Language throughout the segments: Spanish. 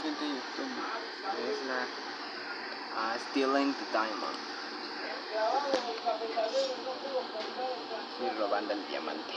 YouTube uh, Stealing the Diamond. Y robando el diamante.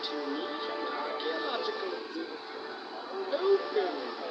what archaeological need. Archaeological open.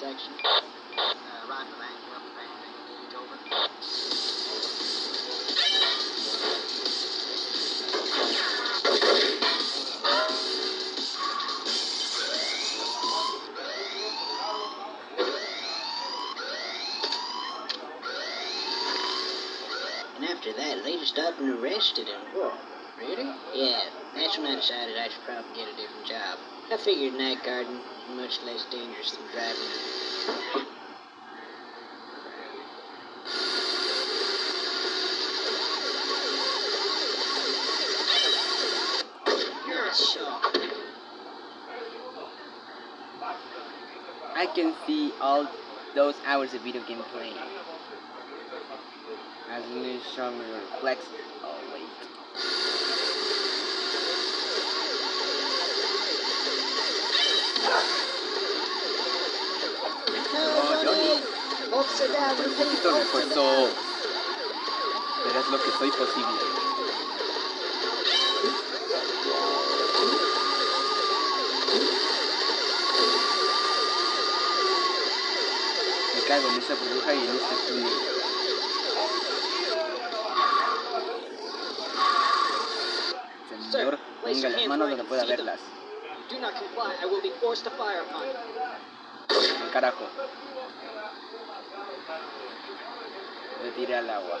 Section. Uh. And after that, they just up and arrested him. Whoa. Really? Yeah, that's when I decided I should probably get a different job. I figured night guarding much less dangerous than driving. I can see all those hours of video game playing. As you show me reflex. Necesito upside refuerzo. down. Verás lo que soy posible. Me cago en esa burbuja y en este túnel. Señor, ponga las manos donde pueda verlas. Do Me tiré al agua.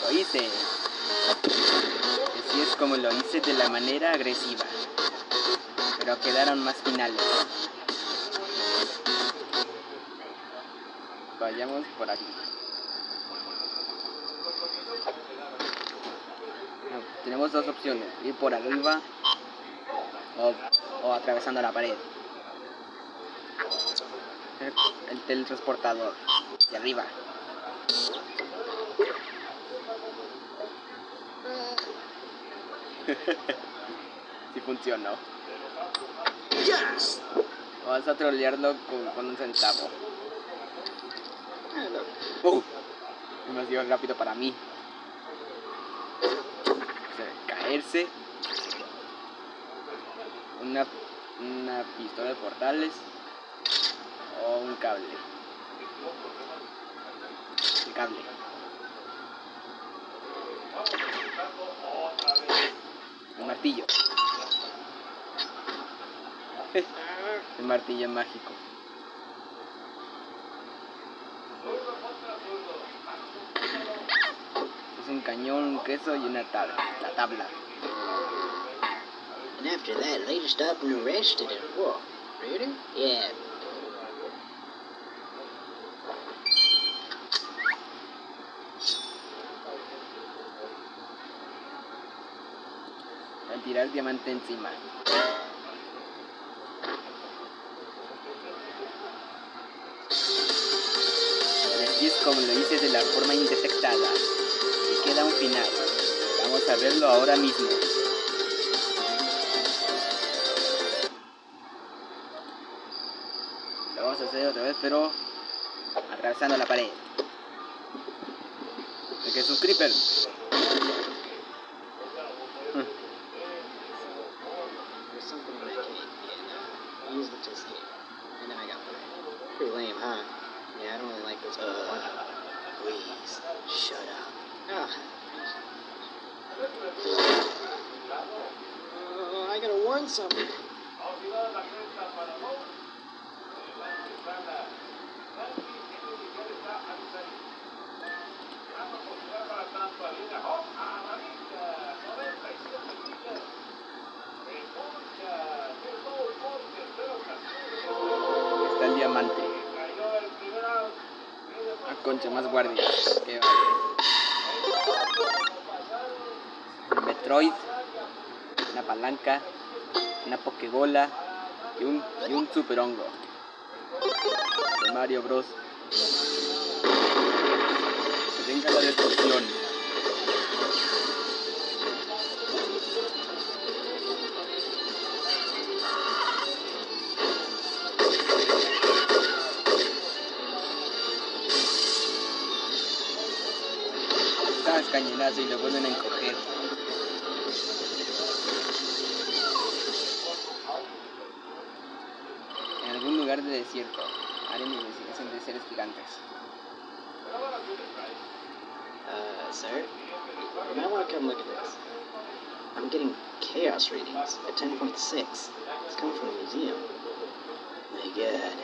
Lo hice. Así es como lo hice de la manera agresiva. Pero quedaron más finales. Vayamos por aquí. Tenemos dos opciones. Ir por arriba o, o atravesando la pared. El, el teletransportador. De arriba. sí funcionó. Vamos a trolearlo con, un centavo. Uh, demasiado rápido para mí. O caerse. Una, una pistola de portales. Un cable. El cable. El martillo. El martillo mágico. Es un cañón, un queso y una tabla. La tabla. And after that, just up and arrested him. Whoa. Really? Yeah. tirar diamante encima. Y así es como lo hice de la forma indetectada. Y queda un final. Vamos a verlo ahora mismo. Lo vamos a hacer otra vez, pero atravesando la pared. Porque es un creeper. Huh? Yeah, I don't really like this but uh, Please, shut up. Oh. Oh, I gotta warn something. Concha, más guardias. Qué vale. Metroid. Una palanca. Una pokebola. Y un, y un super hongo. De Mario Bros. Que la destrucción. Cada cañonazo y lo vuelven a encoger. En algún lugar de desierto haré mi investigación de seres gigantes. Uh, sir? You might want to come look at this. I'm getting chaos readings at 10.6. It's coming from the museum. My god.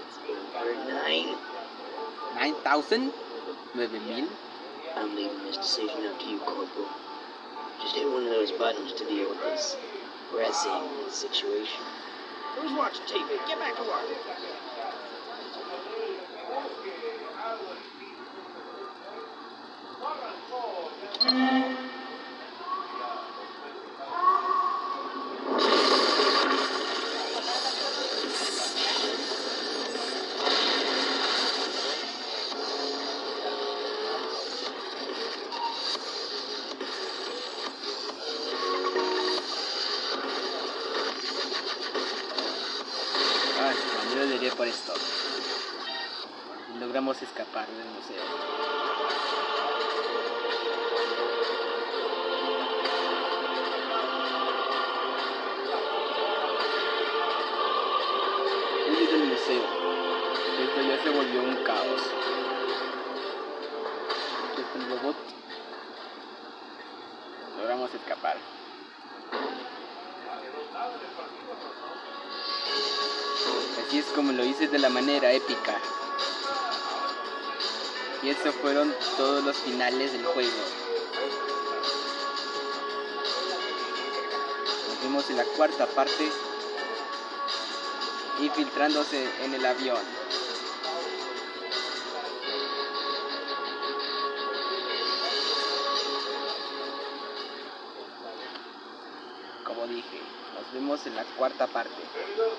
It's over 9. 9000? 9000? I'm leaving this decision up to you, Corporal. Just hit one of those buttons to deal with this pressing situation. Who's watching TV? Get back to work. Ay, por esto. Logramos escapar del museo. Huye del museo. Esto ya se volvió un caos. El robot. Así es como lo hice de la manera épica. Y esos fueron todos los finales del juego. Nos vemos en la cuarta parte. Infiltrándose en el avión. Como dije, nos vemos en la cuarta parte.